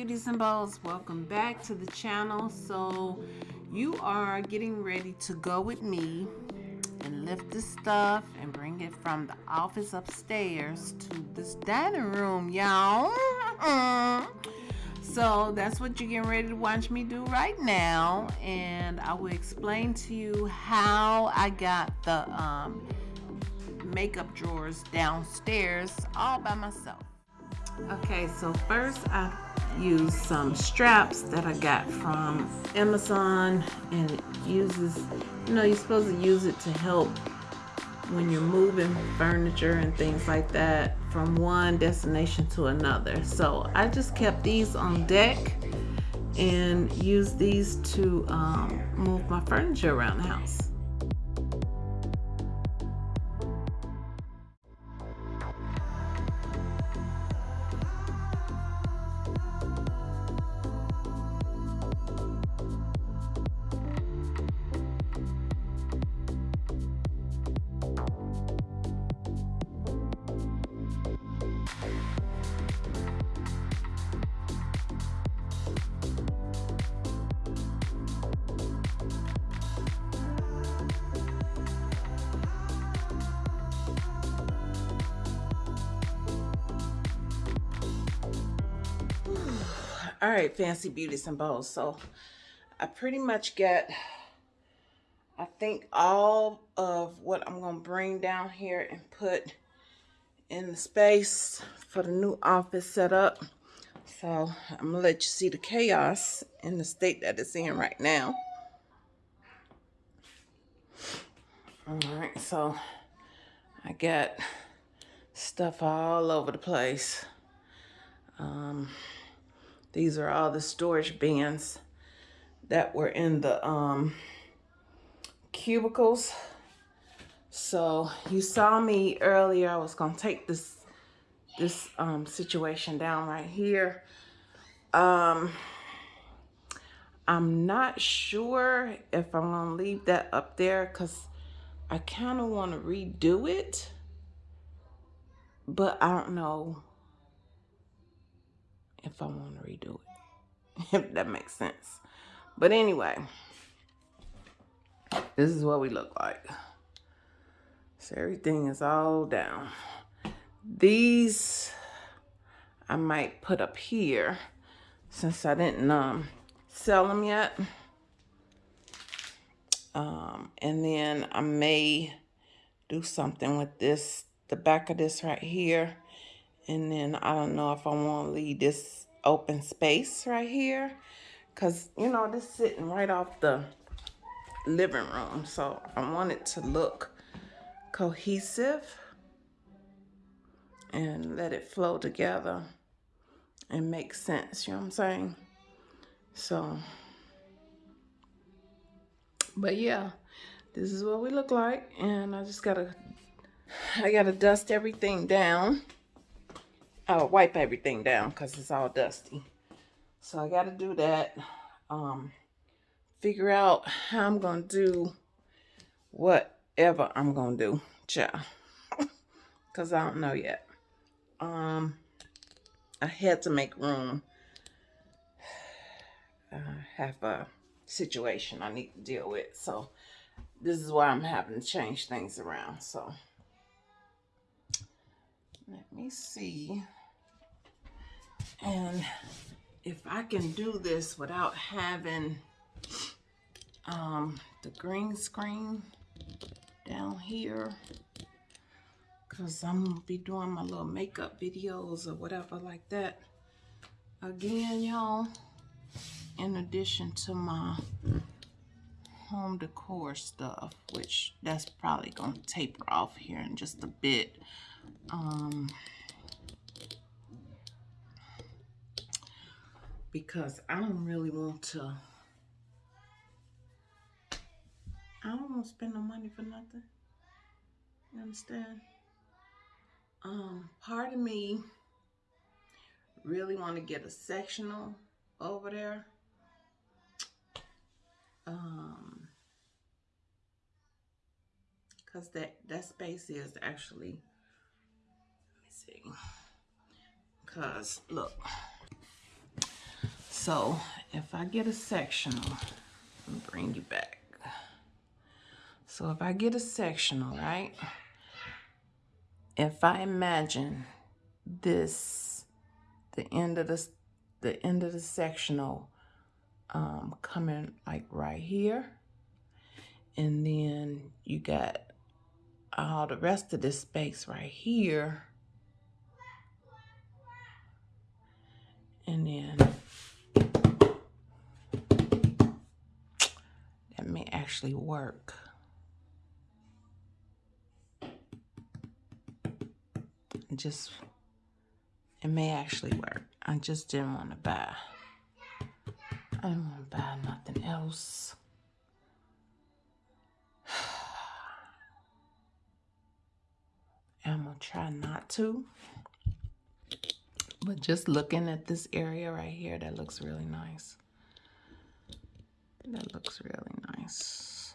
beauties and bows welcome back to the channel. So you are getting ready to go with me and lift the stuff and bring it from the office upstairs to this dining room y'all. So that's what you're getting ready to watch me do right now. And I will explain to you how I got the um, makeup drawers downstairs all by myself Okay, so first I use some straps that I got from Amazon and it uses, you know, you're supposed to use it to help when you're moving furniture and things like that from one destination to another. So I just kept these on deck and used these to um, move my furniture around the house. All right fancy beauties and bows. So i pretty much get i think all of what i'm gonna bring down here and put in the space for the new office setup so i'm gonna let you see the chaos in the state that it's in right now. All right so i got stuff all over the place. Um these are all the storage bins that were in the um, cubicles. So you saw me earlier, I was gonna take this this um, situation down right here. Um, I'm not sure if I'm gonna leave that up there because I kind of want to redo it, but I don't know if I want to redo it, if that makes sense. But anyway, this is what we look like. So everything is all down. These I might put up here since I didn't um, sell them yet. Um, and then I may do something with this, the back of this right here and then I don't know if I want to leave this open space right here. Because, you know, this sitting right off the living room. So I want it to look cohesive. And let it flow together and make sense. You know what I'm saying? So, but yeah, this is what we look like. And I just got to, I got to dust everything down uh, wipe everything down because it's all dusty. So I got to do that. Um, figure out how I'm going to do whatever I'm going to do. Ciao. Because I don't know yet. Um, I had to make room. I have a situation I need to deal with. So this is why I'm having to change things around. So let me see. And if I can do this without having um, the green screen down here, because I'm going to be doing my little makeup videos or whatever like that. Again, y'all, in addition to my home decor stuff, which that's probably going to taper off here in just a bit. Um, because I don't really want to I don't want to spend no money for nothing. You understand? Um, part of me really want to get a sectional over there. Um, cause that that space is actually. Let me see. Cause look. So if I get a sectional, bring you back. So if I get a sectional, right? If I imagine this, the end of the, the end of the sectional um, coming like right here. And then you got all the rest of this space right here. And then actually work. Just, it may actually work. I just didn't want to buy. I don't want to buy nothing else. I'm going to try not to. But just looking at this area right here, that looks really nice. That looks really nice.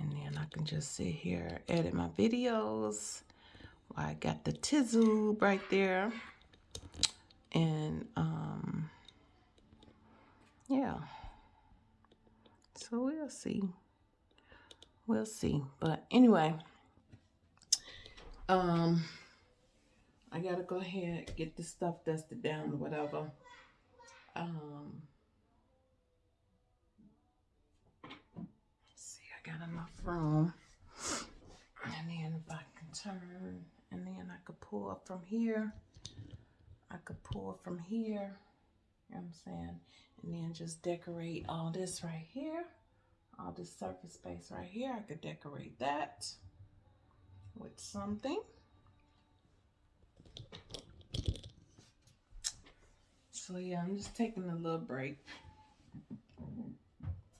And then I just sit here, edit my videos. I got the Tizu right there. And um yeah. So we'll see. We'll see. But anyway um I gotta go ahead get the stuff dusted down or whatever. Um see I got enough room and then if I can turn and then I could pull up from here I could pull from here, you know what I'm saying? And then just decorate all this right here, all this surface space right here. I could decorate that with something. So yeah, I'm just taking a little break.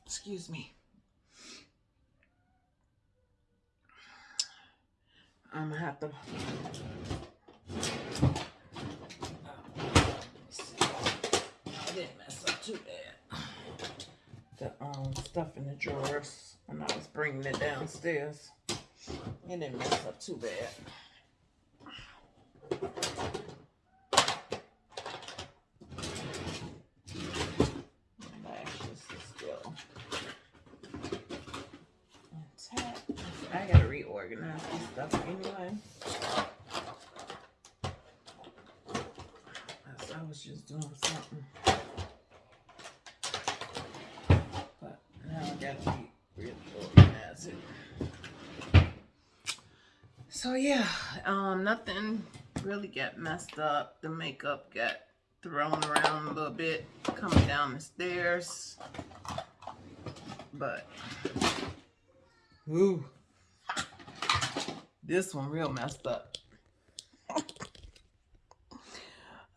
Excuse me. I'm gonna have to I didn't mess up too bad. The um, stuff in the drawers when I was bringing it downstairs. It didn't mess up too bad. I gotta reorganize this stuff anyway. I was just doing something. But now I gotta be So yeah, um, nothing really got messed up. The makeup got thrown around a little bit coming down the stairs. But, ooh, this one real messed up.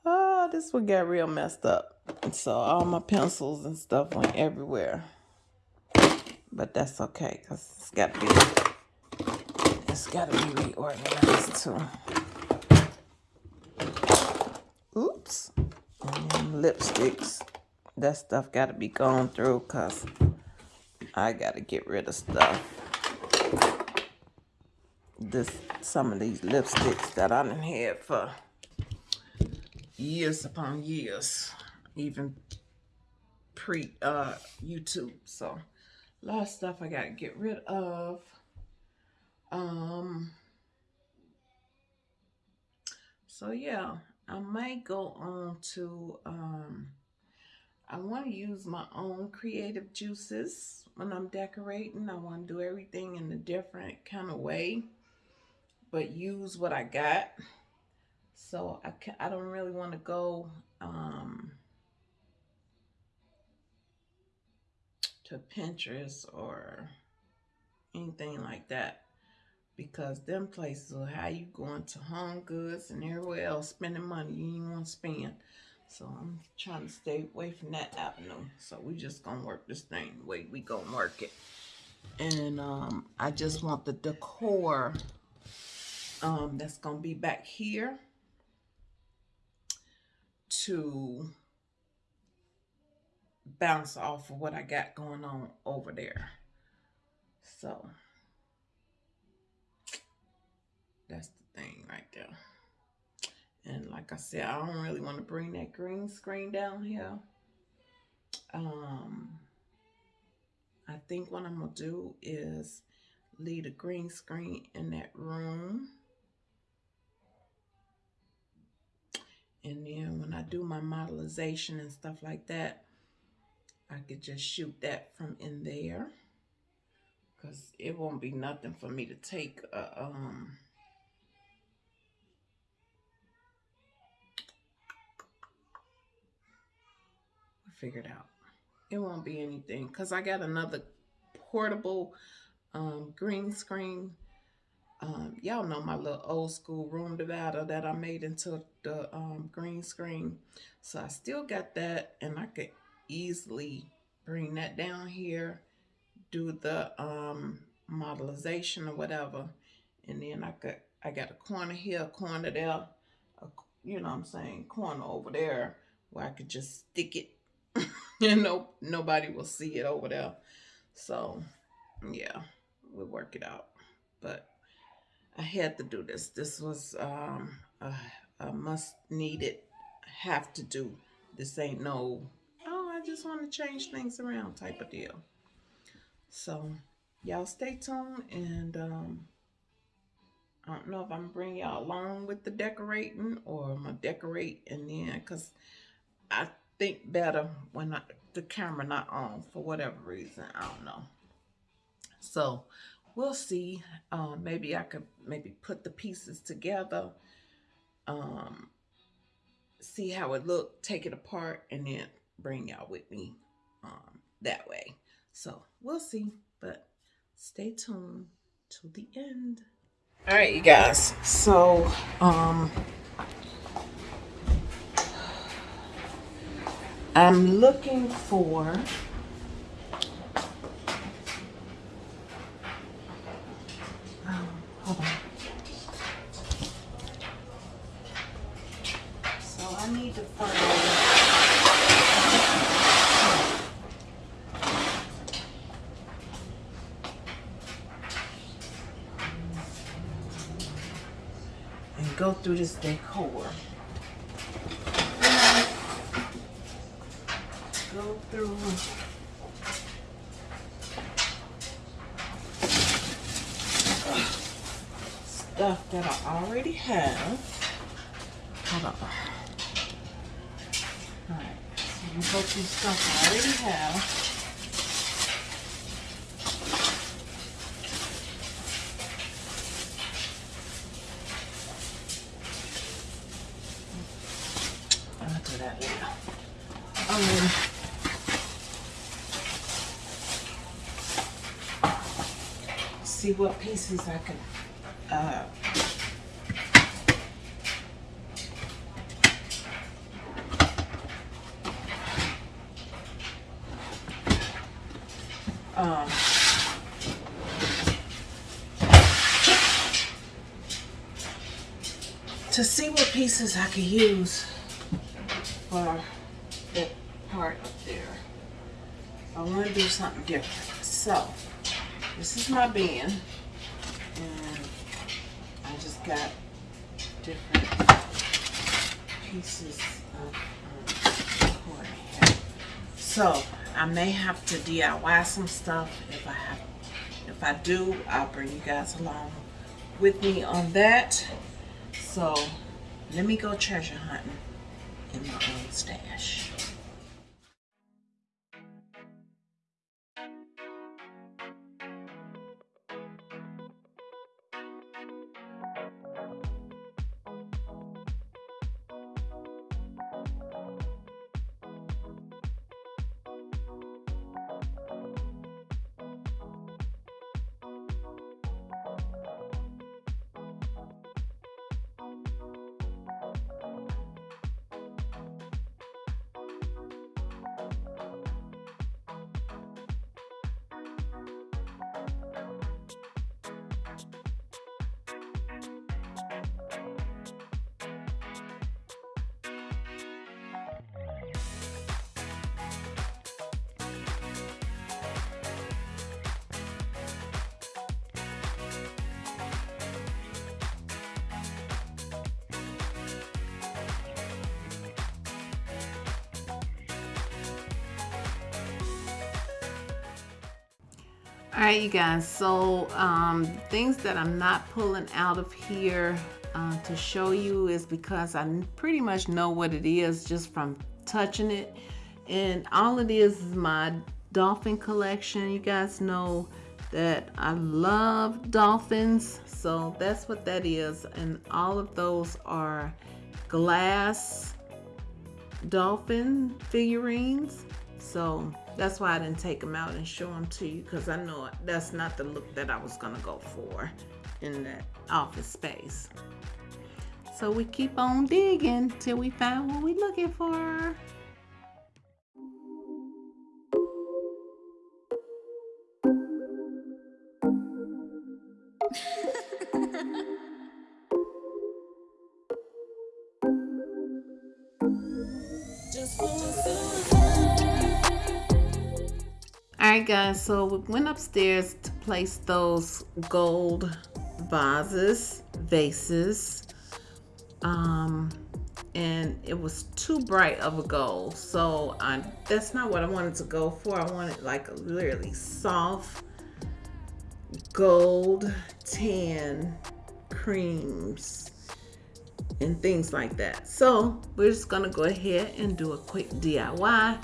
oh, this one got real messed up. So all my pencils and stuff went everywhere but that's okay because it's got to be it's got to be reorganized too. Oops. Lipsticks. That stuff got to be gone through because I got to get rid of stuff. This some of these lipsticks that I done had for years upon years, even pre uh, YouTube. So a lot of stuff I got to get rid of. Um, so yeah, I might go on to, um, I want to use my own creative juices when I'm decorating. I want to do everything in a different kind of way, but use what I got. So I, can, I don't really want to go, um, to Pinterest or anything like that because them places will have you going to Home Goods and everywhere else spending money you ain't want to spend. So I'm trying to stay away from that avenue. So we just gonna work this thing the way we gonna work it. And um, I just want the decor um, that's gonna be back here to bounce off of what I got going on over there. So that's the thing right there. And like I said, I don't really want to bring that green screen down here. Um, I think what I'm going to do is leave the green screen in that room. And then when I do my modelization and stuff like that, I could just shoot that from in there. Because it won't be nothing for me to take a, um, figured out. It won't be anything because I got another portable um, green screen. Um, Y'all know my little old school room divider that I made into the um, green screen. So I still got that and I could easily bring that down here, do the um, modelization or whatever. And then I got, I got a corner here, a corner there, a, you know what I'm saying, corner over there where I could just stick it and no, nobody will see it over there. So yeah, we'll work it out. But I had to do this. This was um, a, a must needed, have to do. This ain't no, oh, I just want to change things around type of deal. So y'all stay tuned and um, I don't know if I'm bringing y'all along with the decorating or I'm going to decorate and then because I think better when I, the camera not on for whatever reason. I don't know. So we'll see. Um, maybe I could maybe put the pieces together. Um, see how it look, take it apart, and then bring y'all with me um, that way. So we'll see, but stay tuned to the end. All right, you guys. So, um, I'm looking for um, hold on. So I need to find and go through this decor. go through stuff that I already have. Hold on. Alright, so we stuff I already have. I'll that later. See what pieces I can uh, um, to see what pieces I could use for that part up there. I want to do something different. So, this is my bin. And I just got different pieces of um, here. So I may have to DIY some stuff if I have if I do, I'll bring you guys along with me on that. So let me go treasure hunting in my own stash. All right, you guys, so um, things that I'm not pulling out of here uh, to show you is because I pretty much know what it is just from touching it. And all it is is my dolphin collection. You guys know that I love dolphins, so that's what that is. And all of those are glass dolphin figurines. So that's why I didn't take them out and show them to you because I know that's not the look that I was going to go for in that office space. So we keep on digging till we find what we're looking for. Guys, so we went upstairs to place those gold vases, vases, um, and it was too bright of a gold. So I, that's not what I wanted to go for. I wanted like a really soft gold tan creams and things like that. So we're just gonna go ahead and do a quick DIY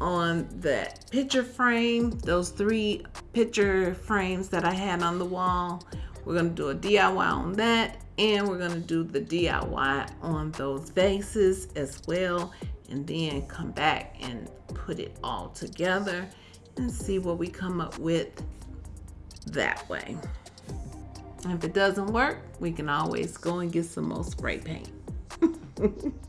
on that picture frame, those three picture frames that I had on the wall. We're gonna do a DIY on that and we're gonna do the DIY on those vases as well and then come back and put it all together and see what we come up with that way. And if it doesn't work, we can always go and get some more spray paint.